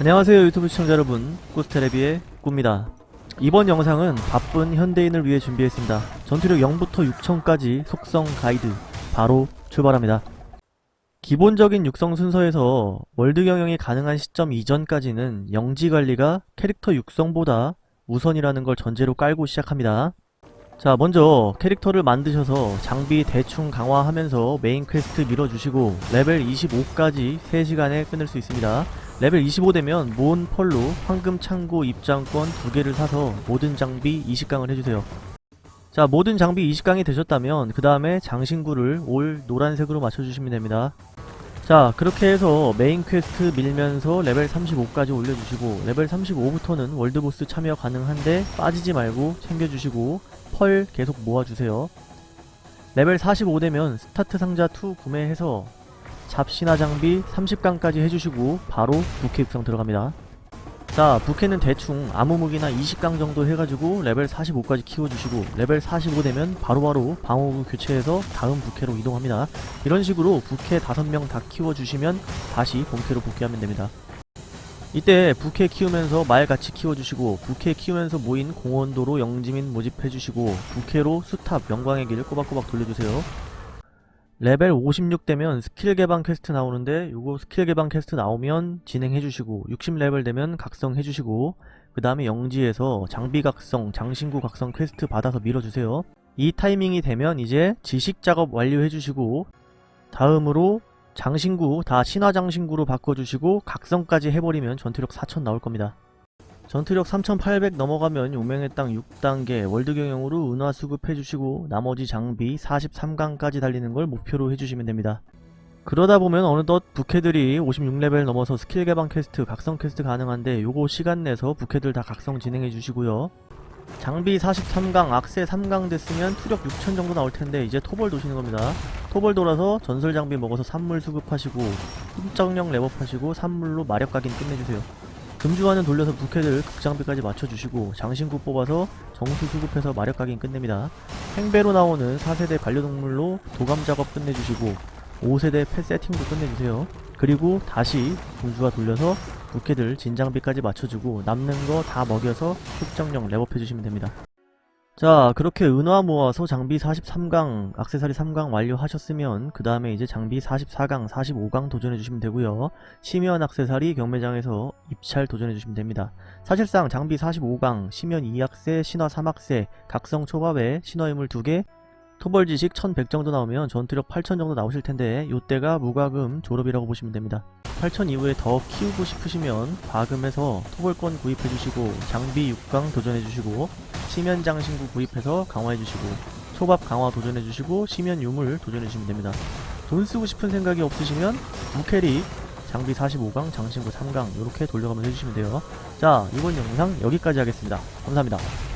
안녕하세요 유튜브 시청자 여러분. 꾸스테레비의 꾸입니다. 이번 영상은 바쁜 현대인을 위해 준비했습니다. 전투력 0부터 6000까지 속성 가이드 바로 출발합니다. 기본적인 육성 순서에서 월드 경영이 가능한 시점 이전까지는 영지 관리가 캐릭터 육성보다 우선이라는 걸 전제로 깔고 시작합니다. 자 먼저 캐릭터를 만드셔서 장비 대충 강화하면서 메인 퀘스트 밀어주시고 레벨 25까지 3시간에 끊을 수 있습니다 레벨 25 되면 모은 펄로 황금 창고 입장권 두 개를 사서 모든 장비 20강을 해주세요. 자 모든 장비 20강이 되셨다면 그 다음에 장신구를 all 노란색으로 맞춰주시면 됩니다. 자 그렇게 해서 메인 퀘스트 밀면서 레벨 35까지 올려주시고 레벨 35부터는 월드보스 참여 가능한데 빠지지 말고 챙겨주시고 펄 계속 모아주세요. 레벨 45 되면 스타트 상자 2 구매해서 잡신화 장비 30강까지 해주시고 바로 부캐 육성 들어갑니다. 자 부캐는 대충 아무 무기나 20강 정도 해가지고 레벨 45까지 키워주시고 레벨 45 되면 바로바로 방어구 교체해서 다음 부캐로 이동합니다. 이런 식으로 부캐 5명 다 키워주시면 다시 본캐로 복귀하면 됩니다. 이때 부캐 키우면서 말 같이 키워주시고 부캐 키우면서 모인 공헌도로 영지민 모집해주시고 부캐로 수탑 영광의 길 꼬박꼬박 돌려주세요. 레벨 56 되면 스킬 개방 퀘스트 나오는데 요거 스킬 개방 퀘스트 나오면 진행해주시고 60레벨 되면 각성해주시고 그 다음에 영지에서 장비 각성, 장신구 각성 퀘스트 받아서 밀어주세요. 이 타이밍이 되면 이제 지식 작업 완료해주시고 다음으로 장신구 다 신화 장신구로 바꿔주시고 각성까지 해버리면 전투력 4000 나올 겁니다. 전투력 3800 넘어가면 용맹의 땅 6단계 월드 경영으로 은화 수급해주시고 나머지 장비 43강까지 달리는 걸 목표로 해주시면 됩니다. 그러다 보면 어느덧 부캐들이 56레벨 넘어서 스킬 개방 퀘스트, 각성 퀘스트 가능한데 요거 시간 내서 부캐들 다 각성 진행해 주시고요. 장비 43강, 악세 3강 됐으면 투력 6000 정도 나올 텐데 이제 토벌 도시는 겁니다. 토벌 돌아서 전설 장비 먹어서 산물 수급하시고 흠정령 렙업하시고 산물로 마력 각인 끝내주세요. 금주환은 돌려서 부캐들 극장비까지 맞춰주시고 장신구 뽑아서 정수 수급해서 마력 각인 끝냅니다. 행배로 나오는 4세대 반려동물로 도감 작업 끝내주시고 5세대 펫 세팅도 끝내주세요. 그리고 다시 공주가 돌려서 부캐들 진장비까지 맞춰주고 남는 거 다 먹여서 흑정령 랩업해주시면 됩니다. 자 그렇게 은화 모아서 장비 43강, 악세사리 3강 완료하셨으면 그 다음에 이제 장비 44강, 45강 도전해주시면 되고요. 심연 악세사리 경매장에서 입찰 도전해주시면 됩니다. 사실상 장비 45강, 심연 2악세, 신화 3악세, 각성 초밥에 신화유물 2개, 토벌지식 1100 정도 나오면 전투력 8000 정도 나오실 텐데 요때가 무과금 졸업이라고 보시면 됩니다. 8000 이후에 더 키우고 싶으시면 과금해서 토벌권 구입해주시고 장비 6강 도전해주시고 심연장 신구 구입해서 강화해주시고 초밥 강화 도전해주시고 심연 유물 도전해주시면 됩니다. 돈 쓰고 싶은 생각이 없으시면 무캐릭 장비 45강 장신구 3강 이렇게 돌려가면서 해주시면 돼요. 자 이번 영상 여기까지 하겠습니다. 감사합니다.